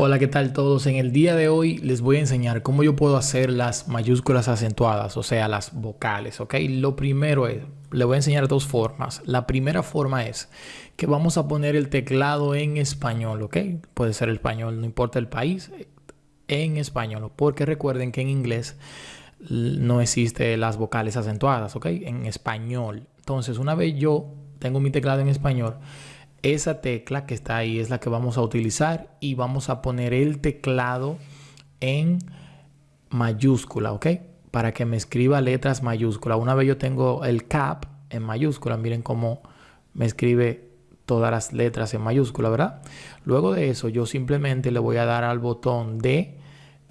Hola, ¿qué tal todos? En el día de hoy les voy a enseñar cómo yo puedo hacer las mayúsculas acentuadas, o sea, las vocales, ¿ok? Lo primero es, le voy a enseñar dos formas. La primera forma es que vamos a poner el teclado en español, ¿ok? Puede ser español, no importa el país, en español, porque recuerden que en inglés no existe las vocales acentuadas, ¿ok? En español. Entonces, una vez yo tengo mi teclado en español, esa tecla que está ahí es la que vamos a utilizar y vamos a poner el teclado en mayúscula, ¿ok? Para que me escriba letras mayúsculas. Una vez yo tengo el cap en mayúscula, miren cómo me escribe todas las letras en mayúscula, ¿verdad? Luego de eso yo simplemente le voy a dar al botón de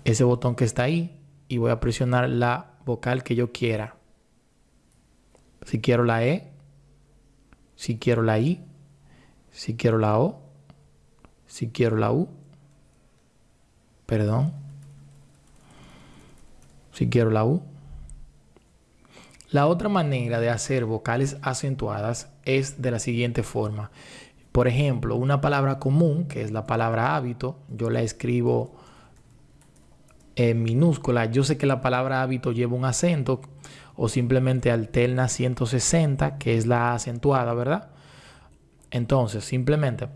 ese botón que está ahí y voy a presionar la vocal que yo quiera. Si quiero la E, si quiero la I, si quiero la O, si quiero la U, perdón, si quiero la U. La otra manera de hacer vocales acentuadas es de la siguiente forma. Por ejemplo, una palabra común, que es la palabra hábito, yo la escribo en minúscula. Yo sé que la palabra hábito lleva un acento o simplemente alterna 160, que es la acentuada, ¿verdad? Entonces, simplemente,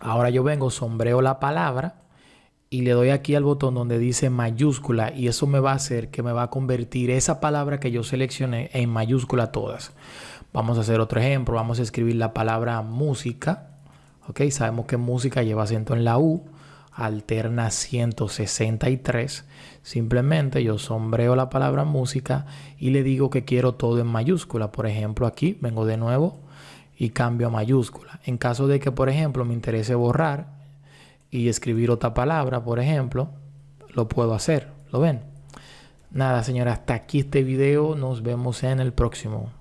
ahora yo vengo, sombreo la palabra y le doy aquí al botón donde dice mayúscula y eso me va a hacer que me va a convertir esa palabra que yo seleccioné en mayúscula todas. Vamos a hacer otro ejemplo, vamos a escribir la palabra música. Ok, sabemos que música lleva acento en la U, alterna 163. Simplemente yo sombreo la palabra música y le digo que quiero todo en mayúscula. Por ejemplo, aquí vengo de nuevo y cambio a mayúscula. En caso de que, por ejemplo, me interese borrar y escribir otra palabra, por ejemplo, lo puedo hacer. ¿Lo ven? Nada, señora, hasta aquí este video. Nos vemos en el próximo.